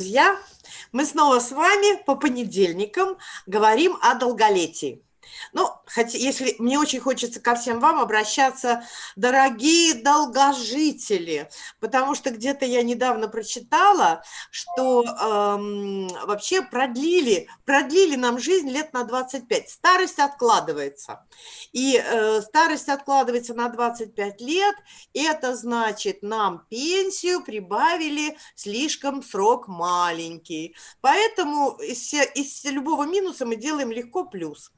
Друзья, мы снова с вами по понедельникам говорим о долголетии. Ну, хотя, если мне очень хочется ко всем вам обращаться, дорогие долгожители, потому что где-то я недавно прочитала, что эм, вообще продлили, продлили нам жизнь лет на 25. Старость откладывается. И э, старость откладывается на 25 лет, это значит, нам пенсию прибавили слишком срок маленький. Поэтому из, из любого минуса мы делаем легко плюс.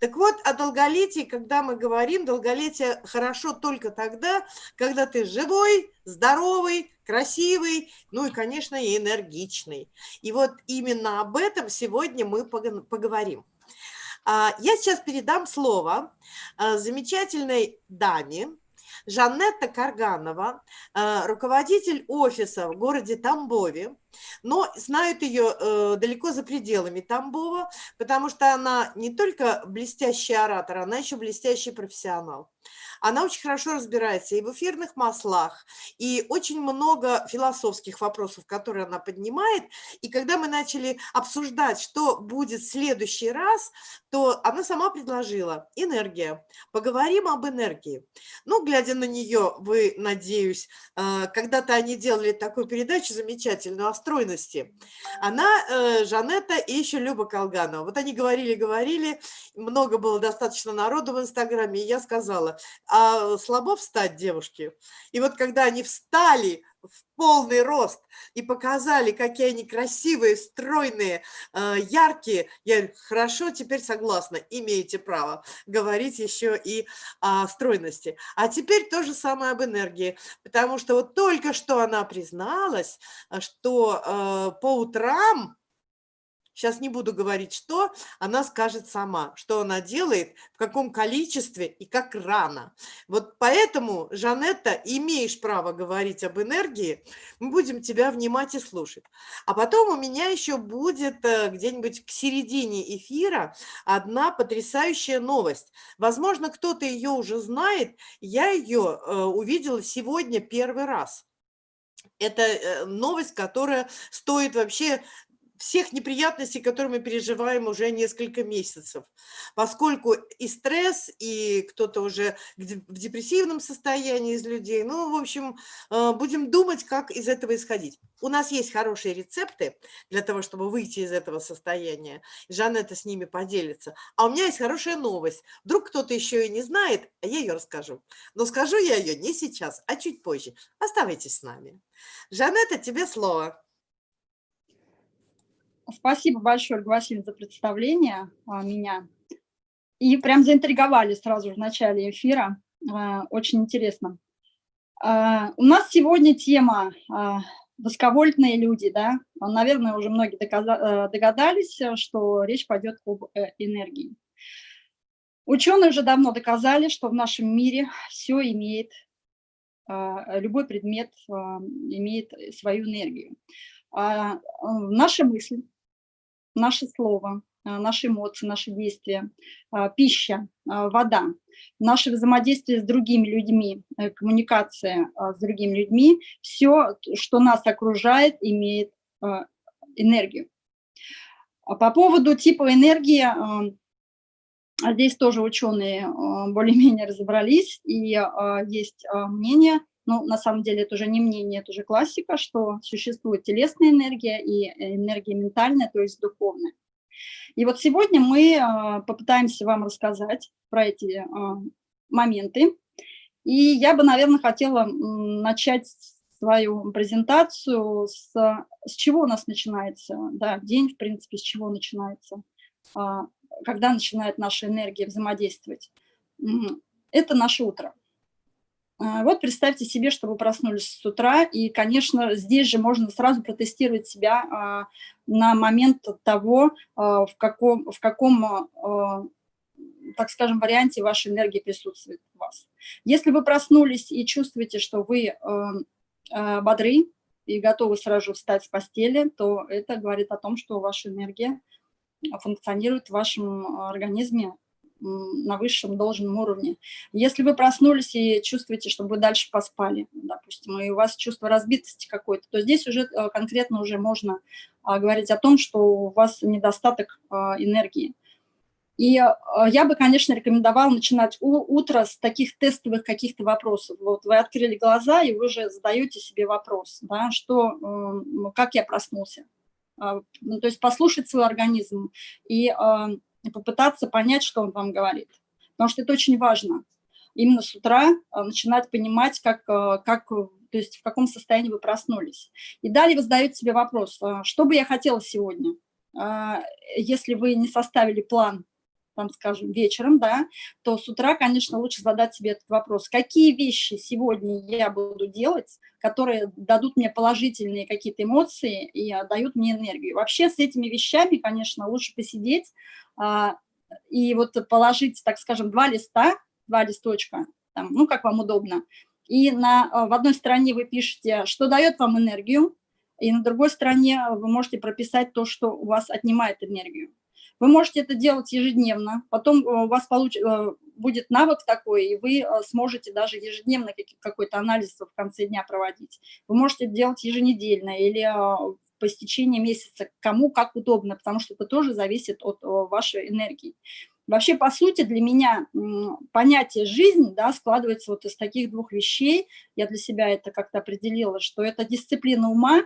Так вот, о долголетии, когда мы говорим, долголетие хорошо только тогда, когда ты живой, здоровый, красивый, ну и, конечно, и энергичный. И вот именно об этом сегодня мы поговорим. А, я сейчас передам слово а, замечательной даме, Жанетта Карганова, э, руководитель офиса в городе Тамбове, но знают ее э, далеко за пределами Тамбова, потому что она не только блестящий оратор, она еще блестящий профессионал. Она очень хорошо разбирается и в эфирных маслах, и очень много философских вопросов, которые она поднимает. И когда мы начали обсуждать, что будет в следующий раз, то она сама предложила энергия. Поговорим об энергии. Ну, глядя на нее, вы, надеюсь, э, когда-то они делали такую передачу замечательную о стройности. Она, э, Жанетта и еще Люба Колганова. Вот они говорили-говорили, много было достаточно народу в Инстаграме, и я сказала, а слабо встать девушки. И вот когда они встали в полный рост и показали, какие они красивые, стройные, э, яркие, я говорю, хорошо, теперь согласна, имеете право говорить еще и о стройности. А теперь то же самое об энергии, потому что вот только что она призналась, э, что э, по утрам сейчас не буду говорить, что, она скажет сама, что она делает, в каком количестве и как рано. Вот поэтому, Жанетта, имеешь право говорить об энергии, мы будем тебя внимать и слушать. А потом у меня еще будет э, где-нибудь к середине эфира одна потрясающая новость. Возможно, кто-то ее уже знает, я ее э, увидела сегодня первый раз. Это э, новость, которая стоит вообще всех неприятностей, которые мы переживаем уже несколько месяцев, поскольку и стресс, и кто-то уже в депрессивном состоянии из людей. Ну, в общем, э, будем думать, как из этого исходить. У нас есть хорошие рецепты для того, чтобы выйти из этого состояния. Жанетта с ними поделится. А у меня есть хорошая новость. Вдруг кто-то еще и не знает, а я ее расскажу. Но скажу я ее не сейчас, а чуть позже. Оставайтесь с нами. Жанетта, тебе слово. Спасибо большое, Ольга Васильевна, за представление а, меня. И прям заинтриговали сразу в начале эфира. А, очень интересно. А, у нас сегодня тема высоковольтные люди, да. Наверное, уже многие догадались, что речь пойдет об э, энергии. Ученые уже давно доказали, что в нашем мире все имеет, любой предмет имеет свою энергию. Наша мысль, наше слово, а, наши эмоции, наши действия, а, пища, а, вода, наше взаимодействие с другими людьми, э, коммуникация с другими людьми, все, что нас окружает, имеет энергию. По поводу типа энергии, здесь тоже ученые более-менее разобрались, и есть мнение, ну, на самом деле это уже не мнение, это уже классика, что существует телесная энергия и энергия ментальная, то есть духовная. И вот сегодня мы а, попытаемся вам рассказать про эти а, моменты. И я бы, наверное, хотела начать свою презентацию с, с чего у нас начинается, да, день, в принципе, с чего начинается, а, когда начинает наша энергия взаимодействовать. Это наше утро. А, вот представьте себе, что вы проснулись с утра, и, конечно, здесь же можно сразу протестировать себя а, на момент того, а, в каком, в каком так скажем, варианте вашей энергии присутствует у вас. Если вы проснулись и чувствуете, что вы бодры и готовы сразу же встать с постели, то это говорит о том, что ваша энергия функционирует в вашем организме на высшем должном уровне. Если вы проснулись и чувствуете, что вы дальше поспали, допустим, и у вас чувство разбитости какое-то, то здесь уже э, конкретно уже можно а, говорить о том, что у вас недостаток а, энергии. И я бы, конечно, рекомендовала начинать утро с таких тестовых каких-то вопросов. Вот вы открыли глаза, и вы уже задаете себе вопрос, да, что, как я проснулся. Ну, то есть послушать свой организм и попытаться понять, что он вам говорит. Потому что это очень важно. Именно с утра а, начинать понимать, как, а, как, то есть в каком состоянии вы проснулись. И далее вы задаете себе вопрос, а, что бы я хотела сегодня? Если вы не составили план там, скажем, вечером, да, то с утра, конечно, лучше задать себе этот вопрос. Какие вещи сегодня я буду делать, которые дадут мне положительные какие-то эмоции и дают мне энергию? Вообще с этими вещами, конечно, лучше посидеть а, и вот положить, так скажем, два листа, два листочка, там, ну, как вам удобно, и на, в одной стороне вы пишете, что дает вам энергию, и на другой стороне вы можете прописать то, что у вас отнимает энергию. Вы можете это делать ежедневно, потом э, у вас получ... Э, будет навык такой, и вы э, сможете даже ежедневно какой-то анализ в конце дня проводить. Вы можете делать еженедельно или по истечении месяца, кому как удобно, потому что это тоже зависит от вашей энергии. Вообще, по сути, для меня понятие «жизнь» да, складывается вот из таких двух вещей. Я для себя это как-то определила, что это дисциплина ума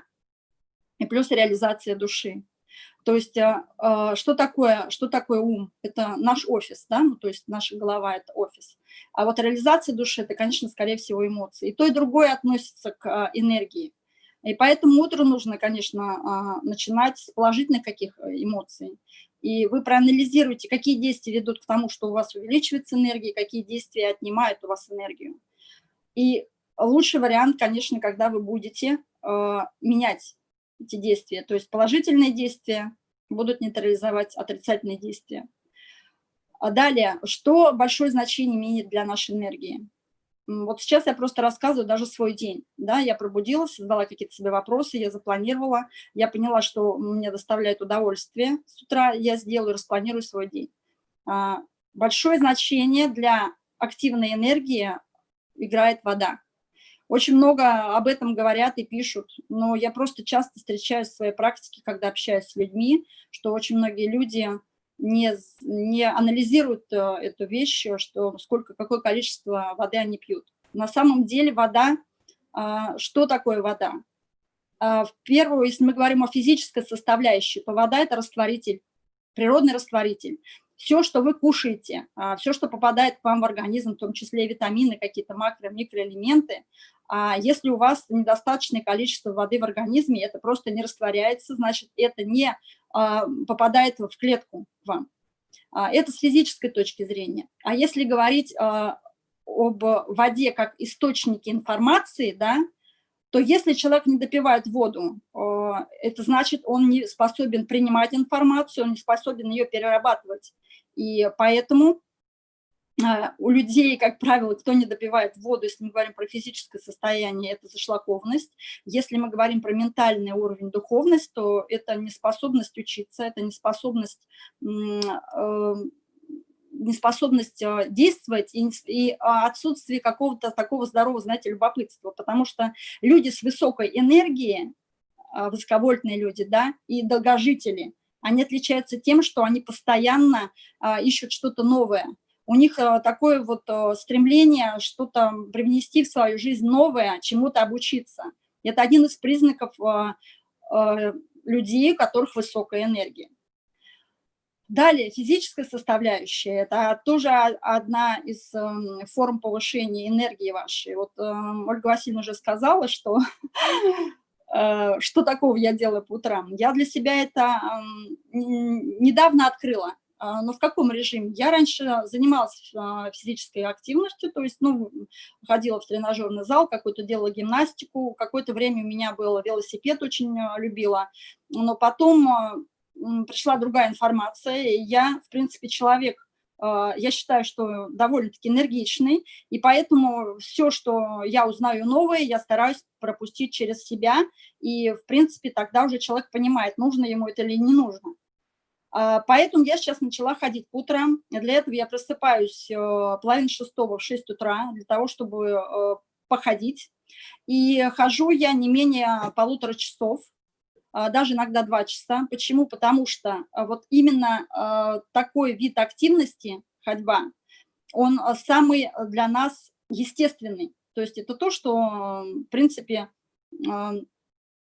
и плюс реализация души. То есть а, а, что такое, что такое ум? Это наш офис, да, ну, то есть наша голова – это офис. А вот реализация души – это, конечно, скорее всего, эмоции. И то, и другое относится к а, энергии. И поэтому утро нужно, конечно, начинать с положительных каких эмоций. И вы проанализируете, какие действия ведут к тому, что у вас увеличивается энергия, какие действия отнимают у вас энергию. И лучший вариант, конечно, когда вы будете менять эти действия. То есть положительные действия будут нейтрализовать отрицательные действия. А далее, что большое значение имеет для нашей энергии? Вот сейчас я просто рассказываю даже свой день. Да, я пробудилась, задала какие-то себе вопросы, я запланировала, я поняла, что мне доставляет удовольствие. С утра я сделаю, распланирую свой день. А, большое значение для активной энергии играет вода. Очень много об этом говорят и пишут, но я просто часто встречаюсь в своей практике, когда общаюсь с людьми, что очень многие люди не, не анализируют э, эту вещь, что сколько, какое количество воды они пьют. На самом деле вода, а, что такое вода? А, в первую, если мы говорим о физической составляющей, то вода – это растворитель, природный растворитель все, что вы кушаете, а, все, что попадает к вам в организм, в том числе витамины, какие-то макро- микроэлементы, а если у вас недостаточное количество воды в организме, это просто не растворяется, значит, это не а, попадает в клетку вам. Это с физической точки зрения. А если говорить об воде как источнике информации, да, то если человек не допивает воду, это значит, он не способен принимать информацию, он не способен ее перерабатывать. И поэтому а, у людей, как правило, кто не допивает воду, если мы говорим про физическое состояние, это зашлакованность. Если мы говорим про ментальный уровень духовность, то это неспособность учиться, это неспособность, э, неспособность э, действовать и, отсутствие какого-то такого здорового, знаете, любопытства. Потому что люди с высокой энергией, высоковольтные люди, да, и долгожители – они отличаются тем, что они постоянно а, ищут что-то новое. У них а, такое вот а, стремление что-то привнести в свою жизнь новое, чему-то обучиться. Это один из признаков людей, у которых высокая энергия. Далее, физическая составляющая – это тоже одна из э, форм повышения энергии вашей. Вот э, Ольга Васильевна уже сказала, что что такого я делаю по утрам? Я для себя это недавно открыла. А, но в каком режиме? Я раньше занималась а, физической активностью, то есть, ну, ходила в тренажерный зал, какую-то делала гимнастику, какое-то время у меня был велосипед, очень а, любила, но потом пришла другая информация, и я, в принципе, человек я считаю, что довольно-таки энергичный, и поэтому все, что я узнаю новое, я стараюсь пропустить через себя, и, в принципе, тогда уже человек понимает, нужно ему это или не нужно. А, поэтому я сейчас начала ходить по утрам. Для этого я просыпаюсь э, половину шестого в 6 утра, для того, чтобы э, походить. И хожу я не менее полутора часов, а, даже иногда два часа. Почему? Потому что а, вот именно такой вид активности, ходьба, он самый для нас естественный. То есть это то, что, в принципе,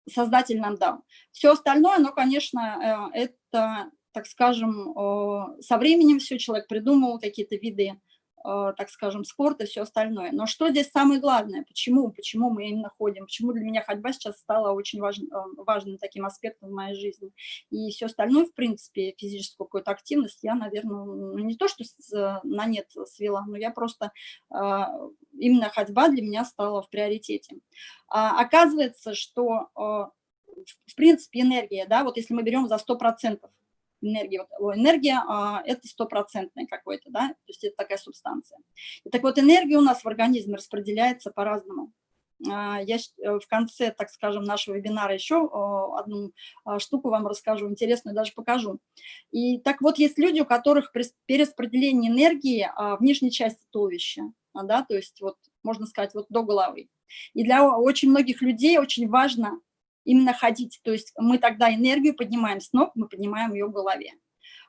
Создатель нам дал. Все остальное, ну, конечно, э, это так скажем, со временем все, человек придумал какие-то виды, так скажем, спорта и все остальное. Но что здесь самое главное? Почему? Почему мы именно ходим? Почему для меня ходьба сейчас стала очень важным, важным таким аспектом в моей жизни? И все остальное, в принципе, физическую какую-то активность я, наверное, ну, не то, что на нет свела, но я просто, именно ходьба для меня стала в приоритете. А, оказывается, что в принципе, энергия, да, вот если мы берем за 100%, энергия, вот, энергия а, это стопроцентная какой-то, да, то есть это такая субстанция. И так вот, энергия у нас в организме распределяется по-разному. А, я э, в конце, так скажем, нашего вебинара еще одну а, штуку вам расскажу, интересную даже покажу. И так вот, есть люди, у которых перераспределение энергии в нижней части туловища, да, то есть вот, можно сказать, вот до головы. И для очень многих людей очень важно именно ходить. То есть мы тогда энергию поднимаем с ног, мы поднимаем ее в голове.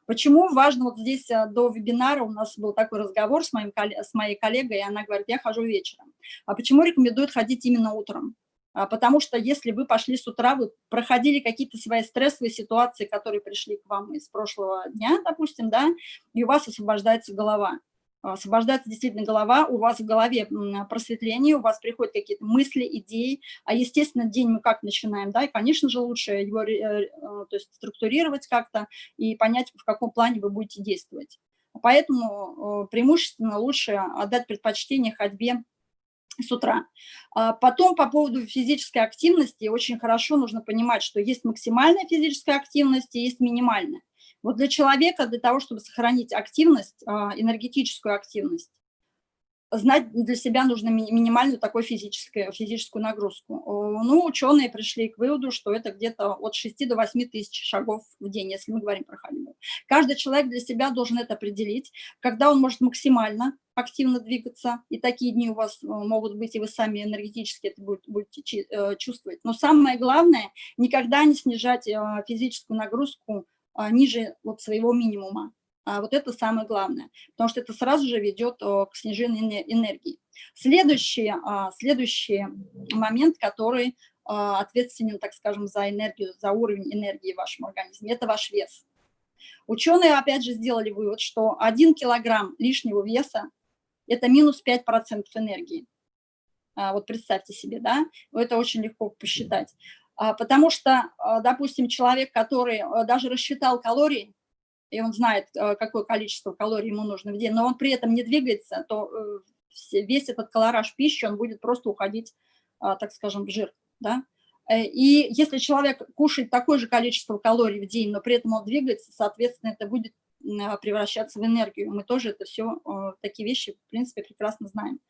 Почему важно, вот здесь э, до вебинара у нас был такой разговор с, моим, с моей коллегой, и она говорит, я хожу вечером. А почему рекомендуют ходить именно утром? А потому что если вы пошли с утра, вы проходили какие-то свои стрессовые ситуации, которые пришли к вам из прошлого дня, допустим, да, и у вас освобождается голова. А, освобождается действительно голова, у вас в голове просветление, у вас приходят какие-то мысли, идеи, а, естественно, день мы как начинаем, да, и, конечно же, лучше его э, а, то есть, структурировать как-то и понять, в каком плане вы будете действовать. Поэтому преимущественно лучше отдать предпочтение ходьбе с утра. Потом по поводу физической активности очень хорошо нужно понимать, что есть максимальная физическая активность и есть минимальная. Вот для человека, для того, чтобы сохранить активность, а, энергетическую активность, знать для себя нужно минимальную такую физическую, физическую нагрузку. Ну, ученые пришли к выводу, что это где-то от 6 до 8 тысяч шагов в день, если мы говорим про ходьбу. Каждый человек для себя должен это определить, когда он может максимально активно двигаться, и такие дни у вас э, могут быть, и вы сами энергетически это будете э, чувствовать. Но самое главное, никогда не снижать э, физическую нагрузку ниже вот своего минимума. А вот это самое главное, потому что это сразу же ведет к снижению энергии. Следующий, а, следующий момент, который ответственен, так скажем, за энергию, за уровень энергии в вашем организме, это ваш вес. Ученые, опять же, сделали вывод, что 1 килограмм лишнего веса – это минус 5% энергии. Вот представьте себе, да, это очень легко посчитать. А, потому что, а, допустим, человек, который а, даже рассчитал калории, и он знает, какое количество калорий ему нужно в день, но он при этом не двигается, то э, весь этот колораж пищи, он будет просто уходить, так скажем, в жир. Да? Э, и если человек кушает такое же количество калорий в день, но при этом он двигается, соответственно, это будет превращаться в энергию. Мы тоже это все, такие вещи, в принципе, прекрасно знаем.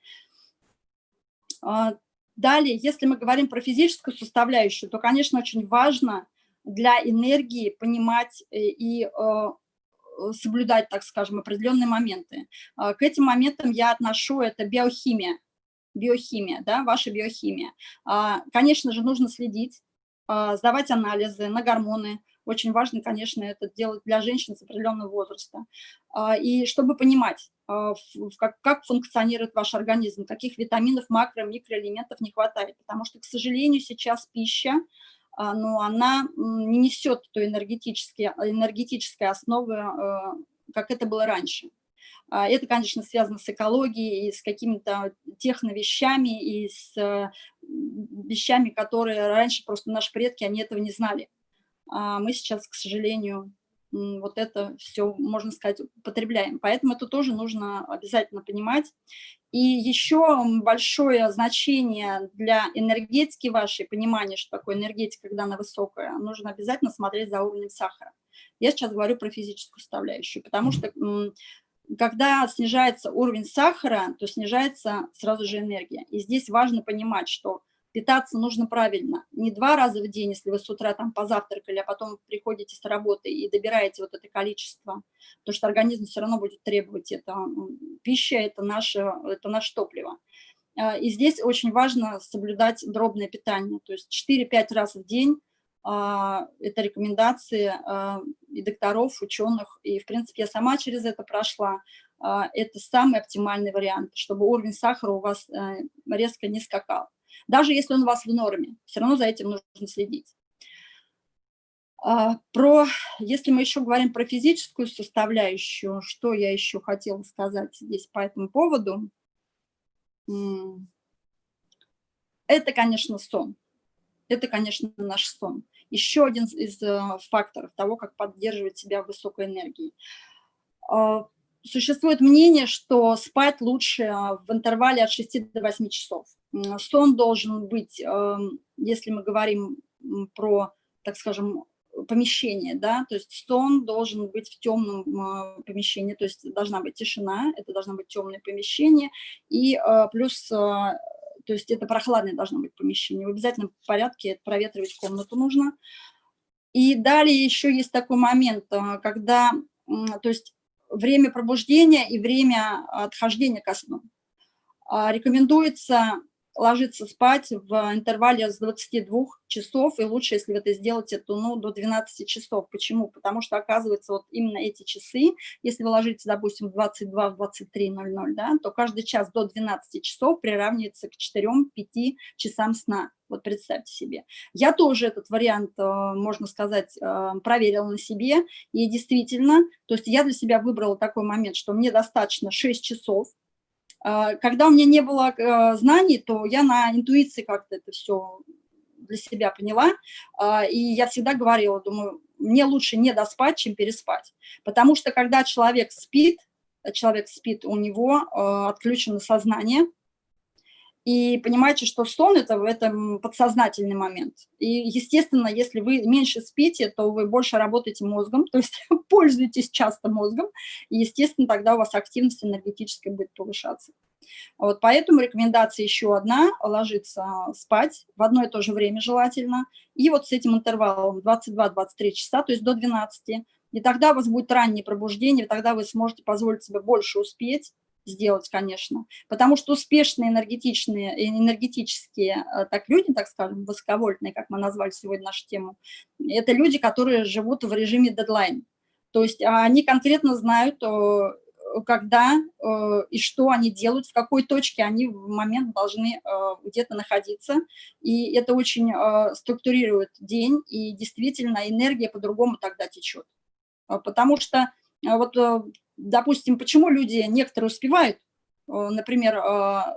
Далее, если мы говорим про физическую составляющую, то, конечно, очень важно для энергии понимать э, и э, соблюдать, так скажем, определенные моменты. А, к этим моментам я отношу это биохимия, биохимия, да, ваша биохимия. А, конечно же, нужно следить, а, сдавать анализы на гормоны, очень важно, конечно, это делать для женщин с определенного возраста. А, и чтобы понимать, а, как, функционирует ваш организм, каких витаминов, макро, микроэлементов не хватает. Потому что, к сожалению, сейчас пища, а, но она не несет той энергетической, энергетической основы, как это было раньше. Это, конечно, связано с экологией и с какими-то техновещами, и с вещами, которые раньше просто наши предки, они этого не знали а мы сейчас, к сожалению, вот это все, можно сказать, употребляем. Поэтому это тоже нужно обязательно понимать. И еще большое значение для энергетики вашей, понимания, что такое энергетика, когда она высокая, нужно обязательно смотреть за уровнем сахара. Я сейчас говорю про физическую составляющую, потому что когда снижается уровень сахара, то снижается сразу же энергия. И здесь важно понимать, что питаться нужно правильно. Не два раза в день, если вы с утра там позавтракали, а потом приходите с работы и добираете вот это количество, потому что организм все равно будет требовать это. Пища – это наше, это наше топливо. А, и здесь очень важно соблюдать дробное питание, то есть 4-5 раз в день а, это рекомендации а, и докторов, ученых, и, в принципе, я сама через это прошла. Это самый оптимальный вариант, чтобы уровень сахара у вас э, резко не скакал. Даже если он у вас в норме, все равно за этим нужно следить. Про, если мы еще говорим про физическую составляющую, что я еще хотела сказать здесь по этому поводу, это, конечно, сон. Это, конечно, наш сон. Еще один из э, факторов того, как поддерживать себя в высокой энергии. А, существует мнение, что спать лучше а, в интервале от 6 до 8 часов. Сон должен быть, эм, если мы говорим про, так скажем, помещение, да, то есть сон должен быть в темном э, помещении, то есть должна быть тишина, это должно быть темное помещение, и э, плюс, э, то есть это прохладное должно быть помещение, в обязательном порядке проветривать комнату нужно. И далее еще есть такой момент, когда, то есть время пробуждения и время отхождения ко сну. Рекомендуется ложиться спать в интервале с 22 часов, и лучше, если вы это сделаете, то ну, до 12 часов. Почему? Потому что, оказывается, вот именно эти часы, если вы ложитесь, допустим, в 22, в 23.00, да, то каждый час до 12 часов приравнивается к 4-5 часам сна. Вот представьте себе. Я тоже этот вариант, э, можно сказать, э, проверила на себе, и действительно, то есть я для себя выбрала такой момент, что мне достаточно 6 часов, когда у меня не было э, знаний, то я на интуиции как-то это все для себя поняла, а, и я всегда говорила, думаю, мне лучше не доспать, чем переспать, потому что когда человек спит, человек спит, у него отключено сознание, и понимаете, что сон – это в этом подсознательный момент. И, естественно, если вы меньше спите, то вы больше работаете мозгом, то есть пользуетесь часто мозгом, и, естественно, тогда у вас активность энергетическая будет повышаться. Вот, поэтому рекомендация еще одна – ложиться спать в одно и то же время желательно, и вот с этим интервалом 22-23 часа, то есть до 12, и тогда у вас будет раннее пробуждение, тогда вы сможете позволить себе больше успеть, сделать, конечно, потому что успешные энергетичные, энергетические э, так люди, так скажем, высоковольтные, как мы назвали сегодня нашу тему, это люди, которые живут в режиме дедлайн. То есть а, они конкретно знают, когда э, и что они делают, в какой точке они в момент должны э, где-то находиться. И это очень структурирует день, и действительно энергия по-другому тогда течет. Потому что вот допустим, почему люди, некоторые успевают, э, например, э,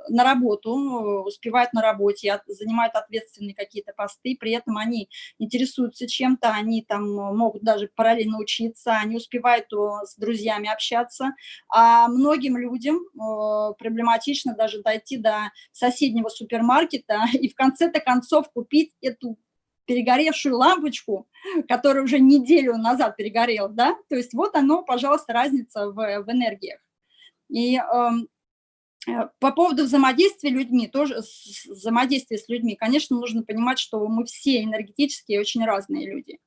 на работу, э, успевают на работе, занимают ответственные какие-то посты, при этом они интересуются чем-то, они там могут даже параллельно учиться, они успевают с друзьями общаться, а многим людям проблематично даже дойти до соседнего супермаркета и в конце-то концов купить эту перегоревшую лампочку, которая уже неделю назад перегорела, да, то есть вот оно, пожалуйста, разница в, в энергиях. И эм, э, по поводу взаимодействия людьми, тоже взаимодействия с людьми, конечно, нужно понимать, что мы все энергетические очень разные люди.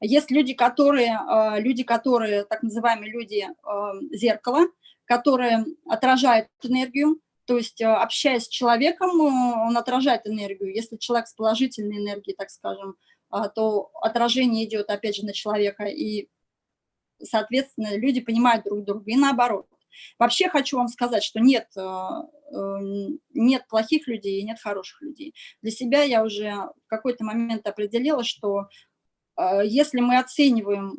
Есть люди, которые, э, люди, которые так называемые люди э, зеркала, которые отражают энергию, то есть, э, общаясь с человеком, э, он отражает энергию. Если человек с положительной энергией, так скажем, а, то отражение идет, опять же, на человека, и, соответственно, люди понимают друг друга, и наоборот. Вообще хочу вам сказать, что нет, э, нет плохих людей и нет хороших людей. Для себя я уже в какой-то момент определила, что если мы оцениваем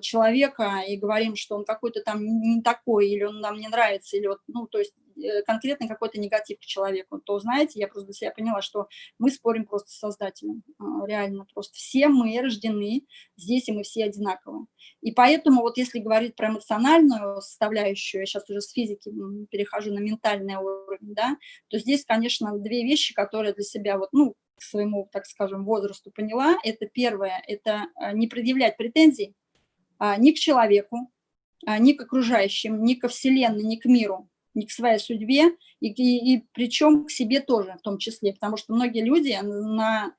человека и говорим, что он какой-то там не такой, или он нам не нравится, или вот, ну, то есть конкретный какой-то негатив к человеку, то, знаете, я просто для себя поняла, что мы спорим просто с Создателем, а, реально просто. Все мы рождены здесь, и мы все одинаковы. И поэтому вот если говорить про эмоциональную составляющую, я сейчас уже с физики перехожу на ментальный уровень, да, то здесь, конечно, две вещи, которые для себя вот, ну, к своему, так скажем, возрасту поняла. Это первое, это а, не предъявлять претензий а, ни к человеку, ни к окружающим, ни ко Вселенной, ни к миру. Не к своей судьбе, и, и, и причем к себе тоже в том числе, потому что многие люди на,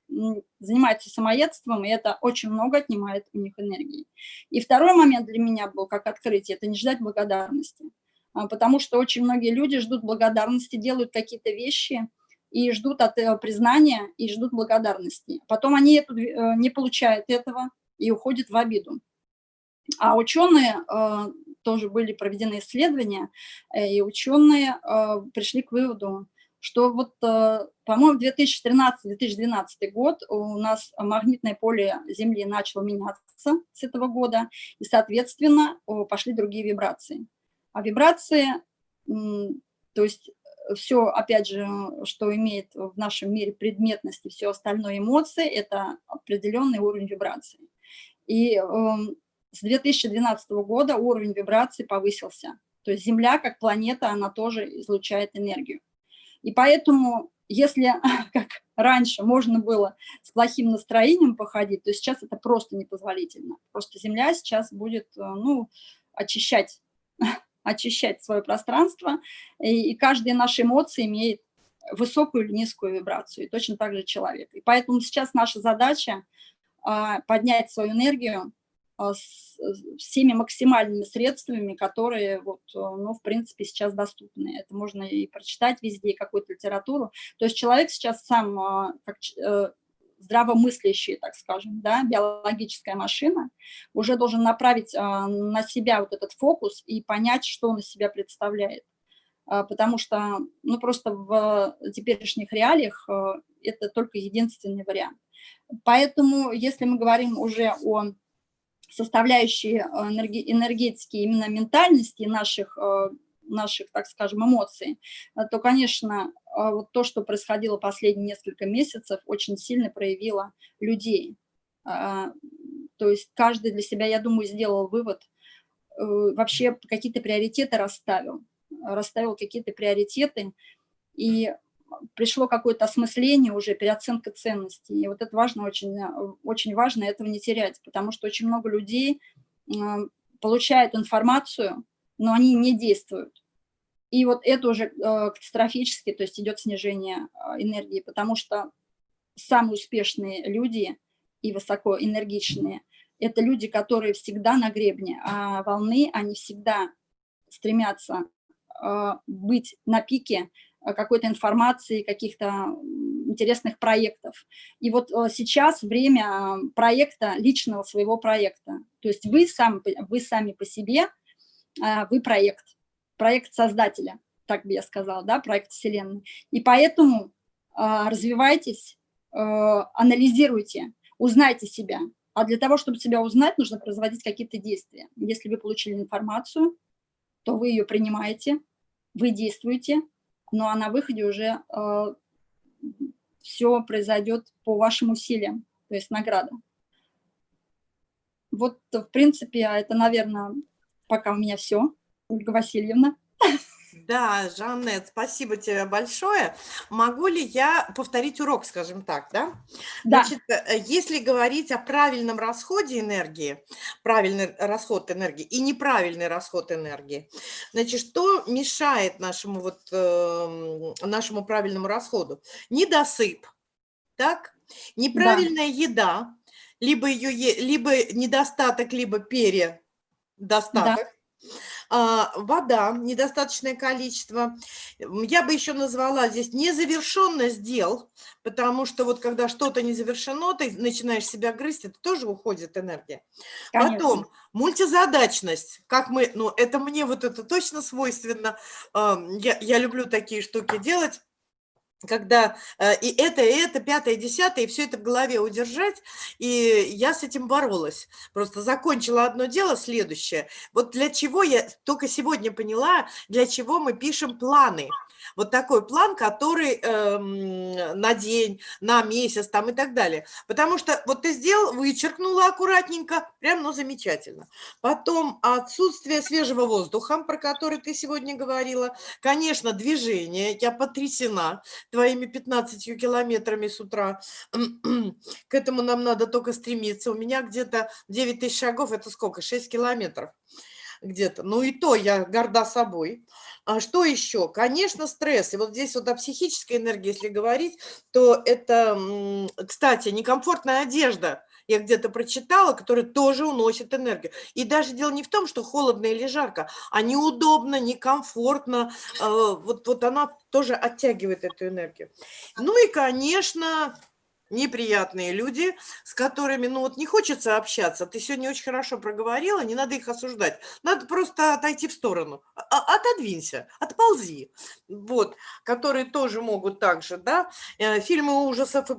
занимаются самоедством, и это очень много отнимает у них энергии. И второй момент для меня был как открытие, это не ждать благодарности, а, потому что очень многие люди ждут благодарности, делают какие-то вещи, и ждут от этого признания, и ждут благодарности. Потом они эту, э, не получают этого и уходят в обиду. А ученые, э, тоже были проведены исследования, э, и ученые пришли к выводу, что вот, по-моему, 2013-2012 год у нас магнитное поле Земли начало меняться с этого года, и, соответственно, пошли другие вибрации. А вибрации, то есть все, опять же, что имеет в нашем мире предметность и все остальное эмоции, это определенный уровень вибрации. И э, с 2012 года уровень вибрации повысился. То есть Земля, как планета, она тоже излучает энергию. И поэтому, если, как раньше, можно было с плохим настроением походить, то сейчас это просто непозволительно. Просто Земля сейчас будет, э, ну, очищать очищать свое пространство, и, и каждая наша эмоция имеет высокую или низкую вибрацию, и точно так же человек. И поэтому сейчас наша задача а, поднять свою энергию с, всеми максимальными средствами, которые, вот, ну, в принципе, сейчас доступны. Это можно и прочитать везде, какую-то литературу. То есть человек сейчас сам, а, как э, здравомыслящий, так скажем, да, биологическая машина, уже должен направить а, на себя вот этот фокус и понять, что он из себя представляет. А, потому что, ну, просто в теперешних реалиях а, это только единственный вариант. Поэтому, если мы говорим уже о составляющей энергетики, именно ментальности наших наших, так скажем, эмоций, э, то, конечно, э, вот то, что происходило последние несколько месяцев, очень сильно проявило людей. То есть каждый для себя, я думаю, сделал вывод, э, вообще какие-то приоритеты расставил, расставил какие-то приоритеты, и пришло какое-то осмысление уже, переоценка ценностей. И вот это важно, очень, очень важно этого не терять, потому что очень много людей получают информацию, но они не действуют. И вот это уже э, катастрофически, то есть идет снижение э, энергии, потому что самые успешные люди и высокоэнергичные – это люди, которые всегда на гребне, а волны, они всегда стремятся э, быть на пике какой-то информации, каких-то интересных проектов. И вот сейчас время проекта, личного своего проекта. То есть вы, сам, вы сами по себе – а, вы проект, проект создателя, так бы я сказала, да, проект Вселенной. И поэтому а, развивайтесь, а, анализируйте, узнайте себя. А для того, чтобы себя узнать, нужно производить какие-то действия. Если вы получили информацию, то вы ее принимаете, вы действуете, ну а на выходе уже э, все произойдет по вашим усилиям, то есть награда. Вот, в принципе, это, наверное, Пока у меня все, Ольга Васильевна. Да, Жанет, спасибо тебе большое. Могу ли я повторить урок, скажем так, да? Да. Значит, э, если говорить о правильном расходе энергии, правильный расход энергии и неправильный расход энергии, значит, что мешает нашему, вот, э, нашему правильному расходу? Недосып, так? Неправильная да. еда, либо, ее, либо недостаток, либо пере достаток. Да. А, вода, недостаточное количество. Я бы еще назвала здесь незавершенность дел, потому что вот когда что-то не завершено, ты начинаешь себя грызть, это тоже уходит энергия. Конечно. Потом мультизадачность, как мы, ну это мне вот это точно свойственно, я, я люблю такие штуки делать, когда э, и это, и это, пятое, десятое, и все это в голове удержать, и я с этим боролась. Просто закончила одно дело, следующее. Вот для чего я только сегодня поняла, для чего мы пишем планы – вот такой план, который э, на день, на месяц там и так далее. Потому что вот ты сделал, вычеркнула аккуратненько, прям, ну, замечательно. Потом отсутствие свежего воздуха, про который ты сегодня говорила. Конечно, движение, я потрясена твоими 15 километрами с утра. К этому нам надо только стремиться. У меня где-то 9 тысяч шагов, это сколько? 6 километров где-то. Ну и то я горда собой. А что еще? Конечно, стресс. И вот здесь вот о психической энергии, если говорить, то это, кстати, некомфортная одежда – я где-то прочитала, которая тоже уносит энергию. И даже дело не в том, что холодно или жарко, а неудобно, некомфортно. Э, вот, вот она тоже оттягивает эту энергию. Ну и, конечно, неприятные люди, с которыми, ну вот не хочется общаться. Ты сегодня очень хорошо проговорила, не надо их осуждать. Надо просто отойти в сторону. А, а, отодвинься, отползи. Вот, которые тоже могут также, да. Э, фильмы ужасов,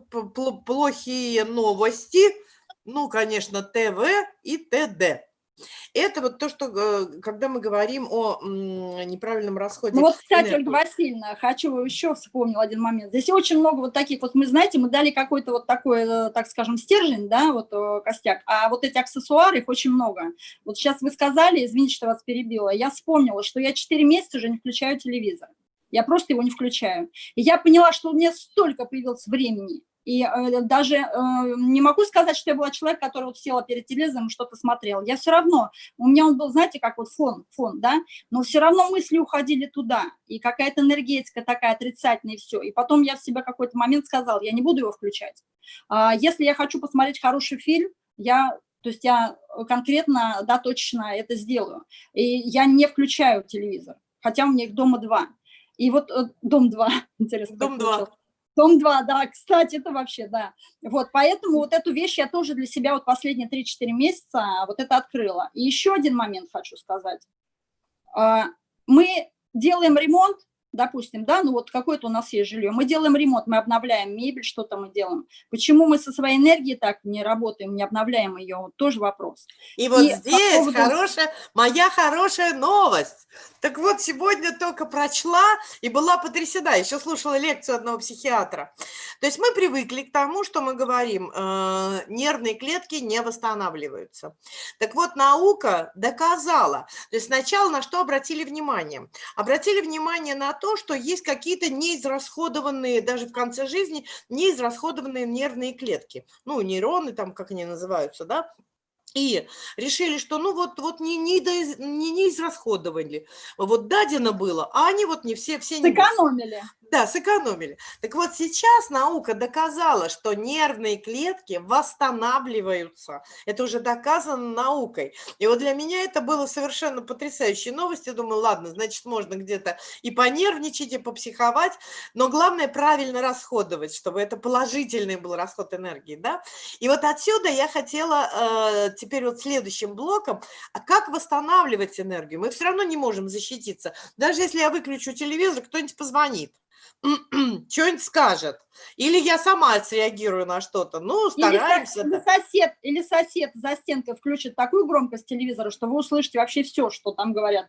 плохие новости – ну, конечно, ТВ и ТД. Это вот то, что, э, когда мы говорим о неправильном расходе. Ну вот, кстати. Ольга Васильевна, хочу еще вспомнил один момент. Здесь очень много вот таких, вот мы, знаете, мы дали какой-то вот такой, э, так скажем, стержень, да, вот э, костяк, а вот эти аксессуары, их очень много. Вот сейчас вы сказали, извините, что вас перебила, я вспомнила, что я 4 месяца уже не включаю телевизор. Я просто его не включаю. И я поняла, что у меня столько появилось времени, и э, даже э, не могу сказать, что я была человек, который вот села перед телевизором и что-то смотрел. Я все равно, у меня он был, знаете, как вот фон, фон, да, но все равно мысли уходили туда. И какая-то энергетика такая отрицательная, и все. И потом я в себя какой-то момент сказал, я не буду его включать. А если я хочу посмотреть хороший фильм, я то есть я конкретно, да, точно это сделаю. И я не включаю телевизор, хотя у меня их дома два. И вот э, дом два, интересно. Дом два. Том 2, да, кстати, это вообще, да. Вот, поэтому вот эту вещь я тоже для себя вот последние 3-4 месяца вот это открыла. И еще один момент хочу сказать. А, мы делаем ремонт, допустим, да, ну вот какое-то у нас есть жилье, мы делаем ремонт, мы обновляем мебель, что-то мы делаем. Почему мы со своей энергией так не работаем, не обновляем ее, вот тоже вопрос. И вот и здесь поводу... хорошая, моя хорошая новость. Так вот, сегодня только прочла и была потрясена, еще слушала лекцию одного психиатра. То есть мы привыкли к тому, что мы говорим, э, нервные клетки не восстанавливаются. Так вот, наука доказала, то есть сначала на что обратили внимание? Обратили внимание на то, то, что есть какие-то неизрасходованные, даже в конце жизни, неизрасходованные нервные клетки. Ну, нейроны там, как они называются, да, и решили, что ну вот, вот не, не, не, не израсходовали. Вот дадено было, а они вот не все... все Сэкономили. Да, сэкономили. Так вот сейчас наука доказала, что нервные клетки восстанавливаются. Это уже доказано наукой. И вот для меня это было совершенно потрясающей новостью. Думаю, ладно, значит, можно где-то и понервничать, и попсиховать, но главное правильно расходовать, чтобы это положительный был расход энергии. Да? И вот отсюда я хотела э, теперь вот следующим блоком, а как восстанавливать энергию? Мы все равно не можем защититься. Даже если я выключу телевизор, кто-нибудь позвонит. что-нибудь скажет. Или я сама среагирую на что-то. Ну, стараемся. Или, сосед, или сосед за стенкой включит такую громкость телевизора, что вы услышите вообще все, что там говорят.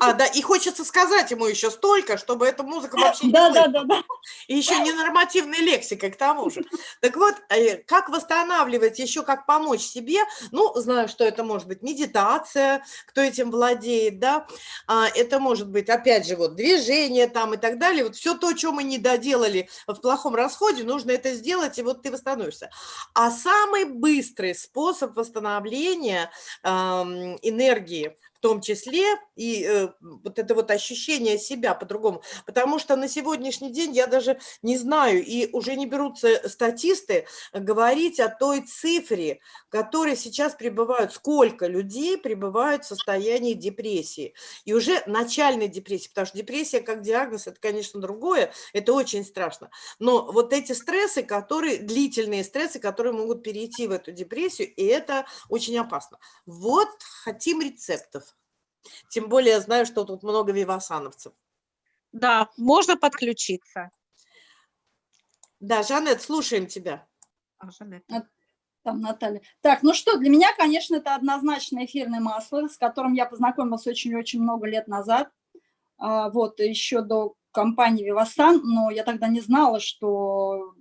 А, да, и хочется сказать ему еще столько, чтобы эта музыка вообще не да, да, да, да. И еще не нормативная лексика к тому же. Так вот, э, как восстанавливать, еще как помочь себе, ну, знаю, что это может быть медитация, кто этим владеет, да, а, это может быть, опять же, вот движение там и так далее, вот все то, что мы не доделали в плохом расходе, нужно это сделать, и вот ты восстановишься. А самый быстрый способ восстановления энергии – в том числе и э, вот это вот ощущение себя по-другому. Потому что на сегодняшний день я даже не знаю, и уже не берутся статисты говорить о той цифре, которые сейчас пребывают, сколько людей пребывают в состоянии депрессии. И уже начальной депрессии, потому что депрессия как диагноз, это, конечно, другое, это очень страшно. Но вот эти стрессы, которые, длительные стрессы, которые могут перейти в эту депрессию, и это очень опасно. Вот хотим рецептов. Тем более я знаю, что тут много вивасановцев. Да, можно подключиться. Да, Жанет, слушаем тебя. А, Жанет. Там Наталья. Так, ну что, для меня, конечно, это однозначно эфирное масло, с которым я познакомилась очень-очень много лет назад. А, вот, еще до компании Вивасан, но я тогда не знала, что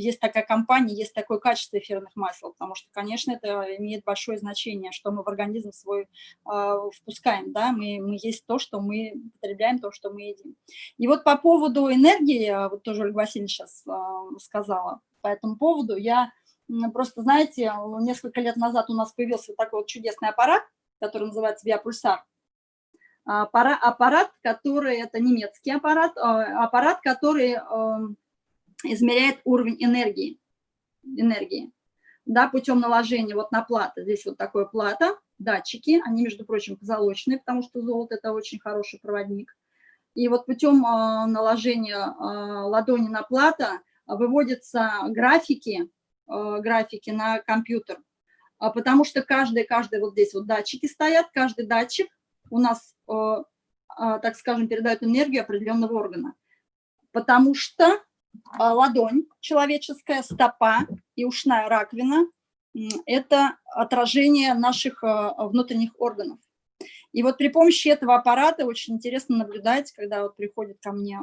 есть такая компания, есть такое качество эфирных масел, потому что, конечно, это имеет большое значение, что мы в организм свой э, впускаем, да, мы, мы есть то, что мы потребляем, то, что мы едим. И вот по поводу энергии, а, вот тоже Ольга Васильевна сейчас э, сказала по этому поводу, я просто, знаете, несколько лет назад у нас появился такой вот чудесный аппарат, который называется биопульсар. аппарат, который, это немецкий аппарат, аппарат, который измеряет уровень энергии, энергии да, путем наложения вот на платы. Здесь вот такое плата, датчики, они, между прочим, позолоченные, потому что золото – это очень хороший проводник. И вот путем э, наложения э, ладони на плата выводятся графики, э, графики на компьютер, потому что каждый, каждый вот здесь вот датчики стоят, каждый датчик у нас, так скажем, передает энергию определенного органа. Потому что ладонь человеческая, стопа и ушная раковина – это отражение наших внутренних органов. И вот при помощи этого аппарата очень интересно наблюдать, когда вот приходят ко мне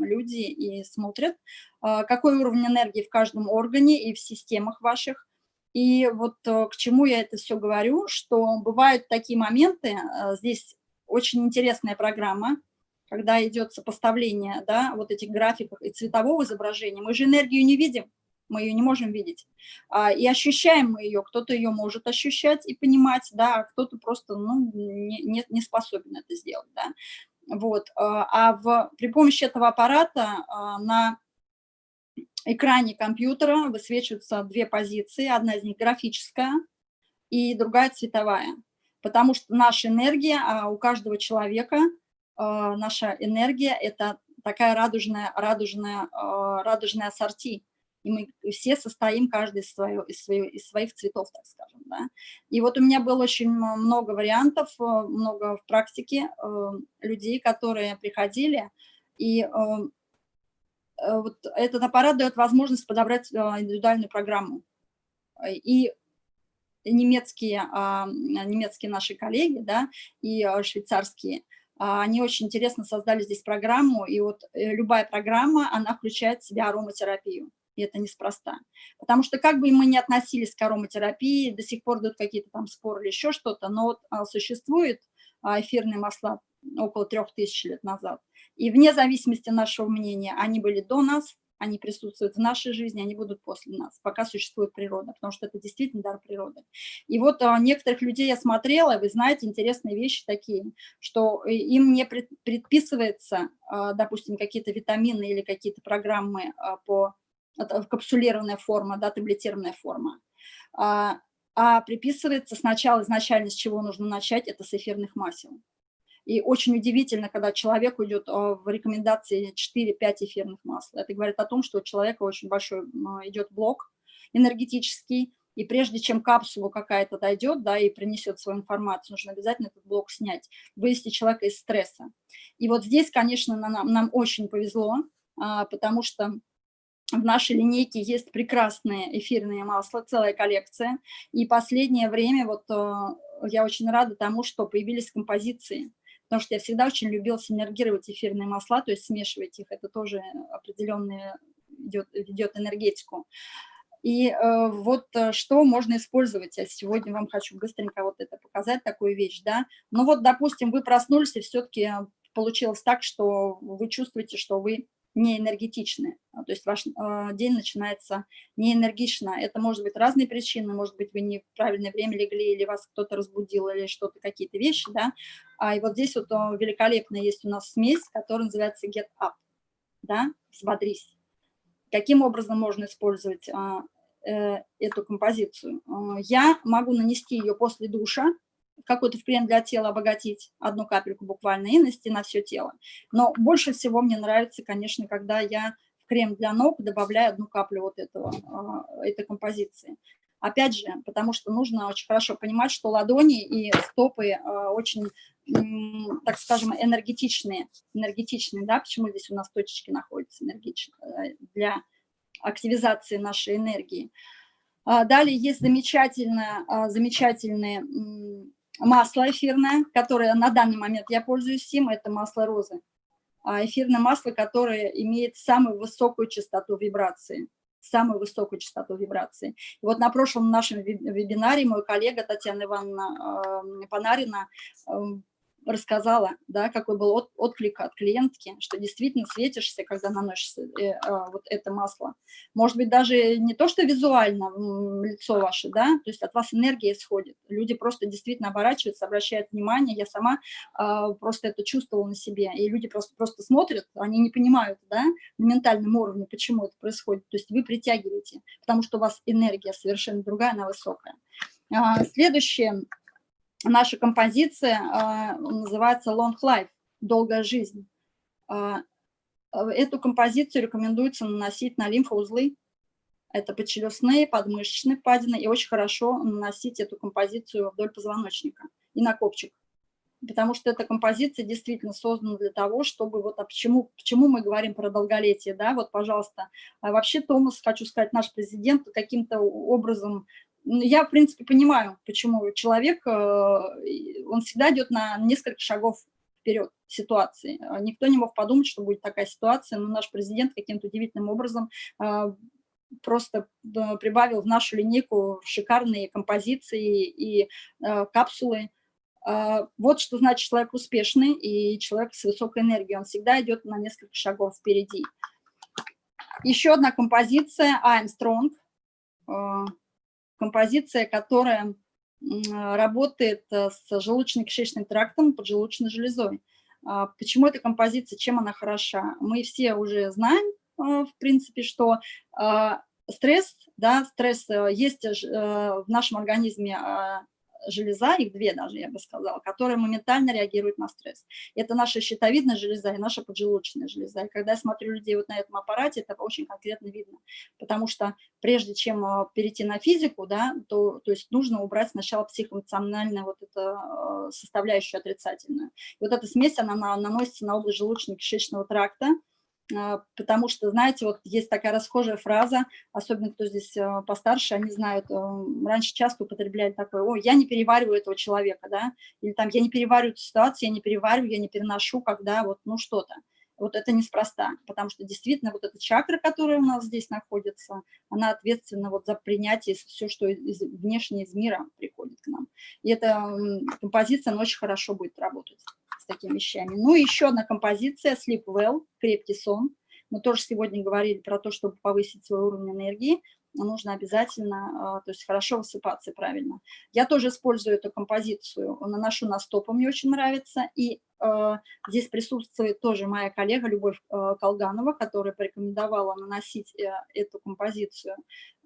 люди и смотрят, а, какой уровень энергии в каждом органе и в системах ваших. И вот э, к чему я это все говорю, что бывают такие моменты, э, здесь очень интересная программа, когда идет сопоставление да, вот этих графиков и цветового изображения. Мы же энергию не видим, мы ее не можем видеть. А, и ощущаем мы ее, кто-то ее может ощущать и понимать, да, а кто-то просто ну, не, не, не способен это сделать. Да. Вот. А, а в, при помощи этого аппарата а, на экране компьютера высвечиваются две позиции, одна из них графическая и другая цветовая. Потому что наша энергия, у каждого человека, наша энергия – это такая радужная, радужная, радужная ассорти и мы все состоим каждый свое, из, свое, из своих цветов, так скажем. Да? И вот у меня было очень много вариантов, э, много в практике э, людей, которые приходили, и э, вот этот аппарат дает возможность подобрать индивидуальную программу. И немецкие, а, немецкие наши коллеги, да, и швейцарские, они очень интересно создали здесь программу, и вот любая программа, она включает в себя ароматерапию и это неспроста. Потому что как бы мы ни относились к ароматерапии, до сих пор идут какие-то там споры или еще что-то, но вот а, существует а, эфирные масла около трех тысяч лет назад. И вне зависимости нашего мнения, они были до нас, они присутствуют в нашей жизни, они будут после нас, пока существует природа, потому что это действительно дар природы. И вот а, некоторых людей я смотрела, вы знаете, интересные вещи такие, что э, им не предписывается, а, допустим, какие-то витамины или какие-то программы а, по капсулированная форма, да, таблетированная форма. А приписывается сначала, изначально с чего нужно начать, это с эфирных масел. И очень удивительно, когда человек уйдет а, в рекомендации 4-5 эфирных масел. Это говорит о том, что у человека очень большой идет блок энергетический, и прежде чем капсула какая-то дойдет, да, и принесет свою информацию, нужно обязательно этот блок снять, вывести человека из стресса. И вот здесь, конечно, нам, нам очень повезло, а, потому что в нашей линейке есть прекрасные эфирные масла, целая коллекция. И последнее время вот э, я очень рада тому, что появились композиции, потому что я всегда очень любила синергировать эфирные масла, то есть смешивать их, это тоже определенный идет, ведет энергетику. И э, вот э, что можно использовать. Я сегодня вам хочу быстренько вот это показать, такую вещь, да. Ну вот, допустим, вы проснулись, и все-таки получилось так, что вы чувствуете, что вы не энергетичны. А, то есть ваш э, день начинается не энергично. Это может быть разные причины, может быть, вы не в правильное время легли, или вас кто-то разбудил, или что-то, какие-то вещи, да. А, и вот здесь вот о, великолепно есть у нас смесь, которая называется Get Up, да, взбодрись. Каким образом можно использовать а, э, эту композицию? Я могу нанести ее после душа, какой-то в крем для тела обогатить, одну капельку буквально, и нанести на все тело. Но больше всего мне нравится, конечно, когда я в крем для ног добавляю одну каплю вот этого, а, этой композиции. Опять же, потому что нужно очень хорошо понимать, что ладони и стопы а, очень, так скажем, энергетичные. энергетичные да? Почему здесь у нас точечки находятся энергетичные? Э, для активизации нашей энергии. А, далее есть замечательные, замечательные масло эфирное, которое на данный момент я пользуюсь им, это масло розы. А эфирное масло, которое имеет самую высокую частоту вибрации, самую высокую частоту вибрации. И вот на прошлом нашем вебинаре мой коллега Татьяна Ивановна э, Панарина рассказала, да, какой был от, отклик от клиентки, что действительно светишься, когда наносишь э, э, вот это масло. Может быть, даже не то, что визуально лицо ваше, да, то есть от вас энергия исходит. Люди просто действительно оборачиваются, обращают внимание. Я сама э, просто это чувствовала на себе. И люди просто, просто смотрят, они не понимают, да, на ментальном уровне, почему это происходит. То есть вы притягиваете, потому что у вас энергия совершенно другая, она высокая. А, следующее наша композиция а, называется Long Life, долгая жизнь. А, эту композицию рекомендуется наносить на лимфоузлы. Это подчелюстные, подмышечные впадины. И очень хорошо наносить эту композицию вдоль позвоночника и на копчик. Потому что эта композиция действительно создана для того, чтобы... Вот, а почему, почему мы говорим про долголетие, да? Вот, пожалуйста. А вообще Томас, хочу сказать, наш президент каким-то образом я, в принципе, понимаю, почему человек, э, он всегда идет на несколько шагов вперед ситуации. А никто не мог подумать, что будет такая ситуация, но наш президент каким-то удивительным образом э, просто э, прибавил в нашу линейку шикарные композиции и капсулы. Вот что значит человек успешный и человек с высокой энергией. Он всегда идет на несколько шагов впереди. Еще одна композиция «I'm strong» композиция, которая работает э, с желудочно-кишечным трактом, поджелудочной железой. А, почему эта композиция, чем она хороша? Мы все уже знаем, э, в принципе, что а, стресс, да, стресс э, есть в нашем организме а, железа, их две даже, я бы сказала, которые моментально реагируют на стресс. Это наша щитовидная железа и наша поджелудочная железа. И когда я смотрю людей вот на этом аппарате, это очень конкретно видно. Потому что прежде чем а, перейти на физику, да, то, то есть нужно убрать сначала психоэмоциональную вот эту а, составляющую отрицательную. И вот эта смесь, она наносится на область желудочно-кишечного тракта, потому что, знаете, вот есть такая расхожая фраза, особенно кто здесь а, постарше, они знают, а, раньше часто употребляли такое, ой, я не перевариваю этого человека, да, или там, я не перевариваю эту ситуацию, я не перевариваю, я не переношу, когда вот, ну, что-то. Вот это неспроста, потому что действительно вот эта чакра, которая у нас здесь находится, она ответственна вот за принятие все, что из, внешне из мира приходит к нам. И эта композиция, она очень хорошо будет работать такими вещами. Ну и еще одна композиция Sleep Well, крепкий сон. Мы тоже сегодня говорили про то, чтобы повысить свой уровень энергии нужно обязательно, а, то есть хорошо высыпаться правильно. Я тоже использую эту композицию, наношу на стопы, мне очень нравится, и здесь присутствует тоже моя коллега Любовь э, Колганова, которая порекомендовала наносить э, эту композицию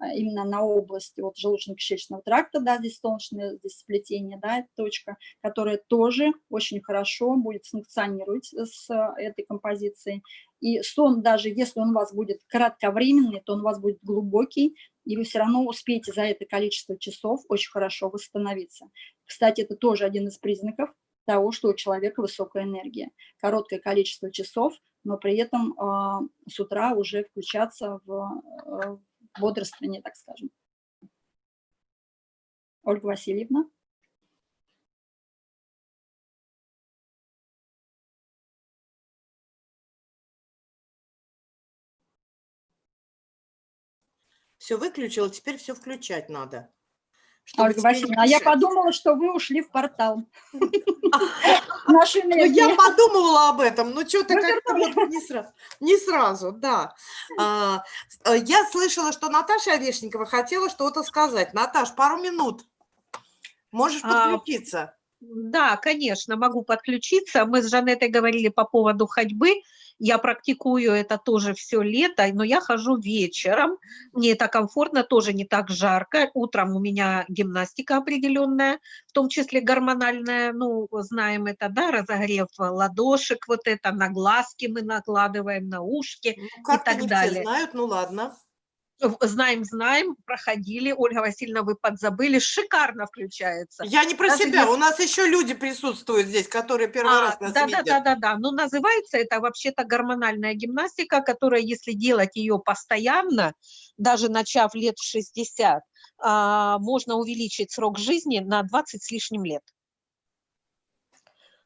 э, именно на область вот, желудочно-кишечного тракта, да, здесь солнечное здесь сплетение, да, точка, которая тоже очень хорошо будет функционировать с этой композицией. И сон, даже если он у вас будет кратковременный, то он у вас будет глубокий, и вы все равно успеете за это количество часов очень хорошо восстановиться. Кстати, это тоже один из признаков того, что у человека высокая энергия. Короткое количество часов, но при этом э, с утра уже включаться в э, бодрствование, так скажем. Ольга Васильевна. Все выключила, теперь все включать надо. Ольга Васильевна, а я подумала, что вы ушли в портал. Ну, я подумала об этом, но что-то как-то не сразу, да. А, э, я слышала, что Наташа Орешникова хотела что-то сказать. Наташ, пару минут. Можешь а, подключиться. Да, конечно, могу подключиться. Мы с Жанетой говорили по поводу ходьбы. Я практикую это тоже все лето, но я хожу вечером. Мне это комфортно, тоже не так жарко. Утром у меня гимнастика определенная, в том числе гормональная. Ну, знаем это, да, разогрев ладошек, вот это на глазки мы накладываем, на ушки ну, и так далее. Знают, ну ладно. Знаем, знаем, проходили. Ольга Васильевна, вы подзабыли. Шикарно включается. Я не про Даже себя. Если... У нас еще люди присутствуют здесь, которые первый а, раз нас да, видят. Да, да, да, да. Ну, называется это вообще-то гормональная гимнастика, которая, если делать ее постоянно, даже начав лет 60, а, можно увеличить срок жизни на 20 с лишним лет.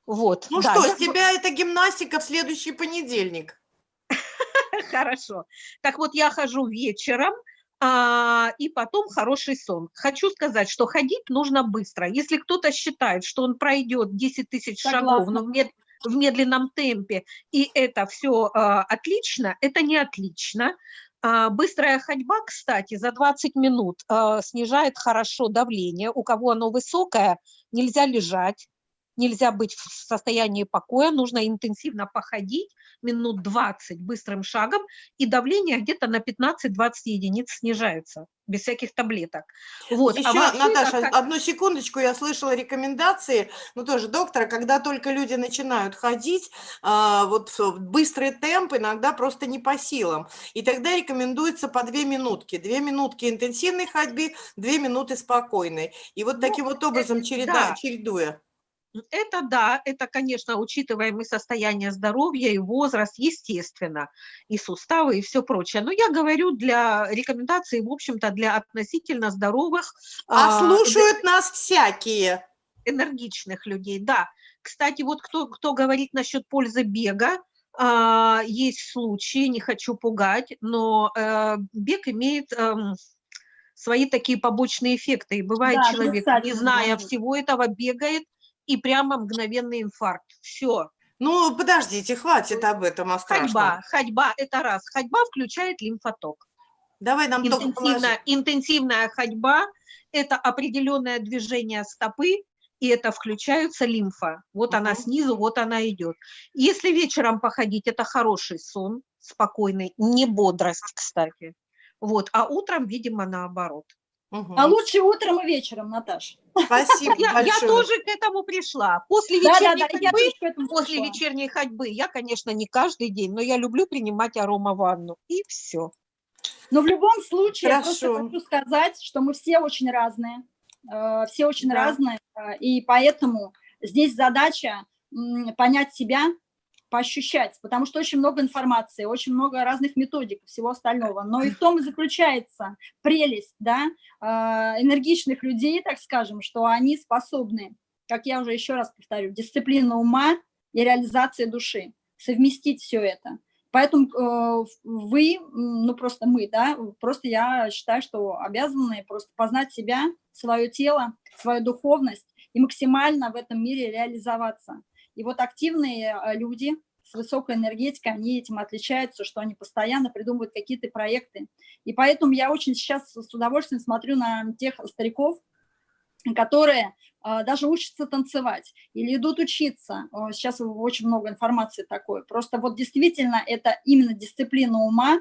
Вот. Ну да, что, я... с тебя эта гимнастика в следующий понедельник. Хорошо. Так вот, я хожу вечером, а, и потом хороший сон. Хочу сказать, что ходить нужно быстро. Если кто-то считает, что он пройдет 10 тысяч шагов, но в, мед, в медленном темпе, и это все а, отлично, это не отлично. А, быстрая ходьба, кстати, за 20 минут а, снижает хорошо давление. У кого оно высокое, нельзя лежать, нельзя быть в состоянии покоя, нужно интенсивно походить, минут 20 быстрым шагом, и давление где-то на 15-20 единиц снижается, без всяких таблеток. Вот. Еще, а вообще, Наташа, как... одну секундочку, я слышала рекомендации, ну тоже доктора, когда только люди начинают ходить, а, вот быстрый темп иногда просто не по силам. И тогда рекомендуется по две минутки. Две минутки интенсивной ходьбы, две минуты спокойной. И вот таким ну, вот образом череда, да. чередуя. Это да, это, конечно, учитываем и состояние здоровья, и возраст, естественно, и суставы, и все прочее. Но я говорю для рекомендаций, в общем-то, для относительно здоровых. А, а слушают нас всякие. Энергичных людей, да. Кстати, вот кто, кто говорит насчет пользы бега, а, есть случаи, не хочу пугать, но э, бег имеет... Э, свои такие побочные эффекты. И бывает да, человек, не зная всего этого, бегает, и прямо мгновенный инфаркт. Все. Ну, подождите, хватит об этом, о Ходьба, ходьба – это раз. Ходьба включает лимфоток. Давай нам интенсивная, интенсивная ходьба – это определенное движение стопы, и это включается лимфа. Вот угу. она снизу, вот она идет. Если вечером походить, это хороший сон, спокойный, не бодрость, кстати. Вот, а утром, видимо, наоборот. Угу. А лучше утром и вечером, Наташа. Спасибо я, я тоже к этому пришла. После вечерней, да, да, ходьбы, после вечерней ходьбы я, конечно, не каждый день, но я люблю принимать аромаванну. И все. Но в любом случае, Хорошо. я просто хочу сказать, что мы все очень разные. Э, все очень да. разные. Э, и поэтому здесь задача понять себя, поощущать, потому что очень много информации, очень много разных методик, всего остального. Но и в том и заключается прелесть да, а, энергичных людей, так скажем, что они способны, как я уже еще раз повторю, дисциплина ума и реализация души, совместить все это. Поэтому э, вы, ну просто мы, да, просто я считаю, что обязаны просто познать себя, свое тело, свою духовность и максимально в этом мире реализоваться. И вот активные э, люди с высокой энергетикой, они этим отличаются, что они постоянно придумывают какие-то проекты. И поэтому я очень сейчас с удовольствием смотрю на тех стариков, которые э, даже учатся танцевать или идут учиться. Сейчас очень много информации такой. Просто вот действительно это именно дисциплина ума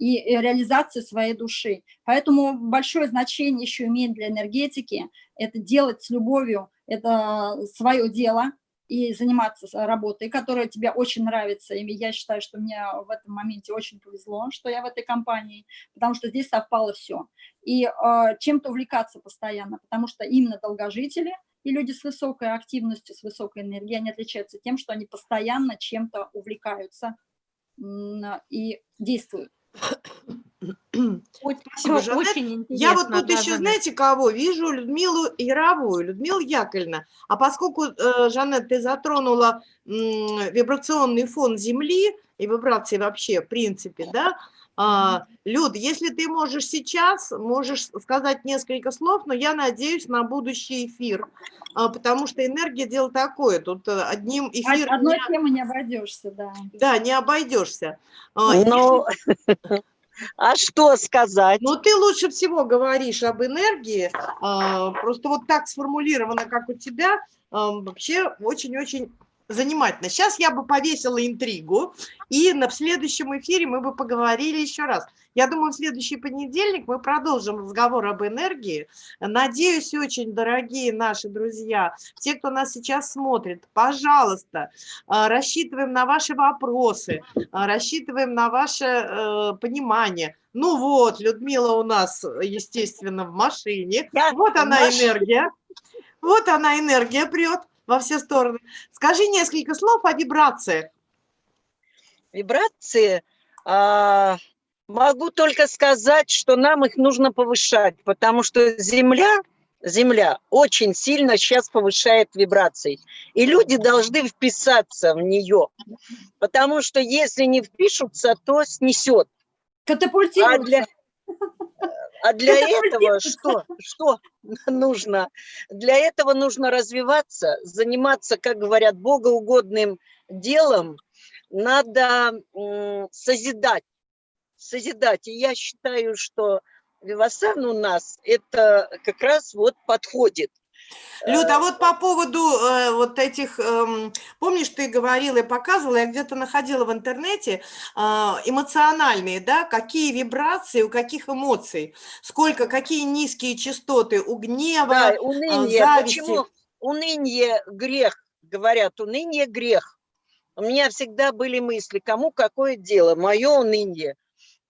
и реализация своей души. Поэтому большое значение еще имеет для энергетики это делать с любовью, это свое дело, и заниматься работой, которая тебе очень нравится. И я считаю, что мне в этом моменте очень повезло, что я в этой компании, потому что здесь совпало все. И э, чем-то увлекаться постоянно, потому что именно долгожители и люди с высокой активностью, с высокой энергией, они отличаются тем, что они постоянно чем-то увлекаются и действуют. Спасибо, Жанет. Очень Я вот тут да, еще, да, знаете, кого вижу? Людмилу Яровую, Людмила Яковлевна. А поскольку, э, Жанет, ты затронула вибрационный фон Земли и вибрации вообще, в принципе, да, а, Люд, если ты можешь сейчас, можешь сказать несколько слов, но я надеюсь на будущий эфир, а, потому что энергия дело такое, тут э, одним эфиром... Одной не... темы не обойдешься, да. Да, не обойдешься. А, но... А что сказать? Ну, ты лучше всего говоришь об энергии, просто вот так сформулировано, как у тебя, вообще очень-очень занимательно. Сейчас я бы повесила интригу, и на следующем эфире мы бы поговорили еще раз. Я думаю, в следующий понедельник мы продолжим разговор об энергии. Надеюсь, очень, дорогие наши друзья, те, кто нас сейчас смотрит, пожалуйста, э, рассчитываем на ваши вопросы, э, рассчитываем на ваше э, понимание. Ну вот, Людмила у нас, естественно, в машине. Я вот она энергия. Вот она энергия прет во все стороны. Скажи несколько слов о вибрациях. Вибрации, а, могу только сказать, что нам их нужно повышать, потому что Земля, Земля очень сильно сейчас повышает вибрации. И люди должны вписаться в нее, потому что если не впишутся, то снесет. Катапультируются. А для... А для Это этого что, что нужно? Для этого нужно развиваться, заниматься, как говорят, богоугодным делом. Надо созидать, созидать. И я считаю, что Вивасан у нас это как раз вот подходит. Люд, а вот по поводу э, вот этих, эм, помнишь, ты говорила и показывала, я где-то находила в интернете э, эмоциональные, да, какие вибрации, у каких эмоций, сколько, какие низкие частоты у гнева, Да, э, уныние. зависти. Почему уныние грех? Говорят, уныние грех. У меня всегда были мысли, кому какое дело, мое уныние.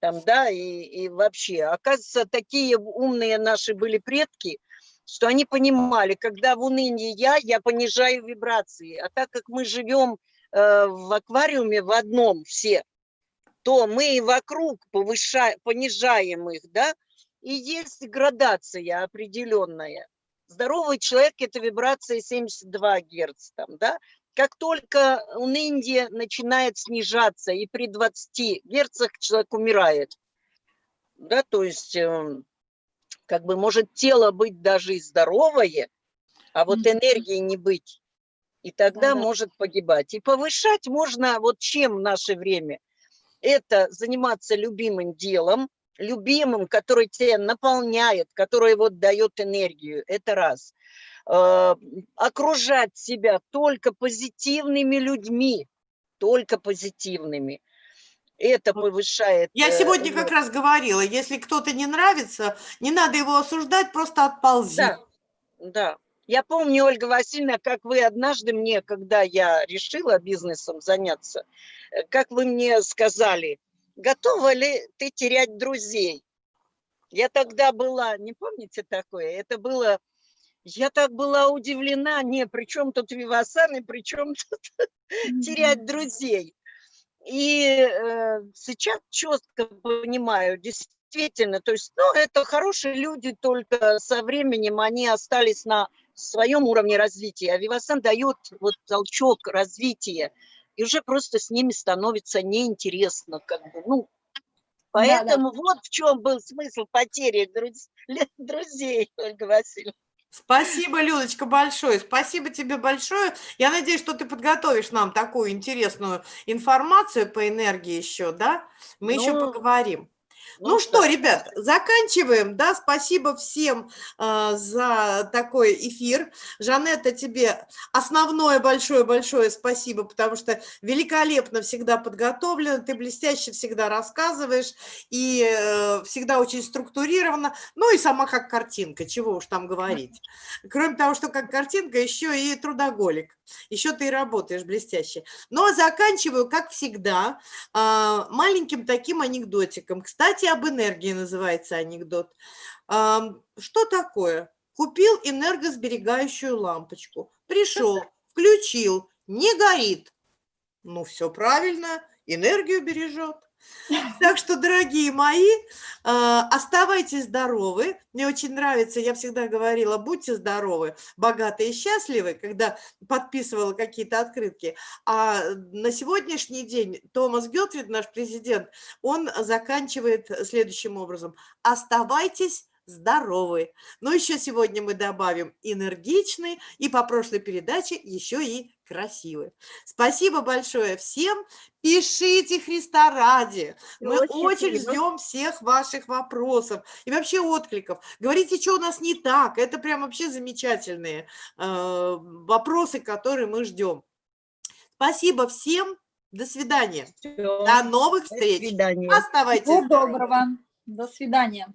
Там, да, и, и вообще. Оказывается, такие умные наши были предки, что они понимали, когда в унынии я, я понижаю вибрации. А так как мы живем э, в аквариуме в одном все, то мы и вокруг повышаем, понижаем их, да, и есть градация определенная. Здоровый человек – это вибрация 72 Герц, там, да. Как только уныние начинает снижаться, и при 20 Герцах человек умирает, да, то есть эм, как бы может тело быть даже и здоровое, а вот энергии не быть. И тогда Да-да. может погибать. И повышать можно вот чем в наше время? Это заниматься любимым делом, любимым, который тебя наполняет, который вот дает энергию. Это раз. Э, Окружать себя только позитивными людьми, только позитивными. Это повышает... Я э, сегодня как энергию. раз говорила, если кто-то не нравится, не надо его осуждать, просто отползи. Да, да. Я помню, Ольга Васильевна, как вы однажды мне, когда я решила бизнесом заняться, э, как вы мне сказали, готова ли ты терять друзей? Я тогда была, не помните такое? Это было, я так была удивлена, не, при чем тут Вивасан и при чем тут терять друзей? И э, сейчас четко понимаю, действительно, то есть, ну, это хорошие люди, только со временем они остались на своем уровне развития. А Вивасан дает вот толчок развития, и уже просто с ними становится неинтересно, как бы, ну, Да, да. поэтому вот в чем был смысл потери друз- друзей, Ольга Васильевна. Спасибо, Людочка, большое. Спасибо тебе большое. Я надеюсь, что ты подготовишь нам такую интересную информацию по энергии еще, да? Мы еще Ну, поговорим. Ну, что, да. ребят, заканчиваем, да, спасибо всем э, за такой эфир. Жанетта, тебе основное большое-большое спасибо, потому что великолепно всегда подготовлена, ты блестяще всегда рассказываешь и э, всегда очень структурировано, ну и сама как картинка, чего уж там говорить. Кроме того, что как картинка, еще и трудоголик, еще ты и работаешь блестяще. Но заканчиваю, как всегда, а, маленьким таким анекдотиком. Кстати, об энергии называется анекдот. Что такое? Купил энергосберегающую лампочку. Пришел, включил, не горит. Ну, все правильно, энергию бережет. Так что, дорогие мои, а, оставайтесь здоровы. Мне очень нравится, я всегда говорила, будьте здоровы, богатые и счастливы, когда подписывала какие-то открытки. А на сегодняшний день Томас Гелтвит, наш президент, он заканчивает следующим образом. Оставайтесь здоровы. Но еще сегодня мы добавим энергичный и по прошлой передаче еще и красивый. Спасибо большое всем. Пишите Христа ради. Мы Очень очень ждем всех ваших вопросов и вообще откликов. Говорите, что у нас не так. Это прям вообще замечательные э, вопросы, которые мы ждем. Спасибо всем. До свидания. Всё. До новых До встреч. свидания. Оставайтесь Всего доброго. До свидания.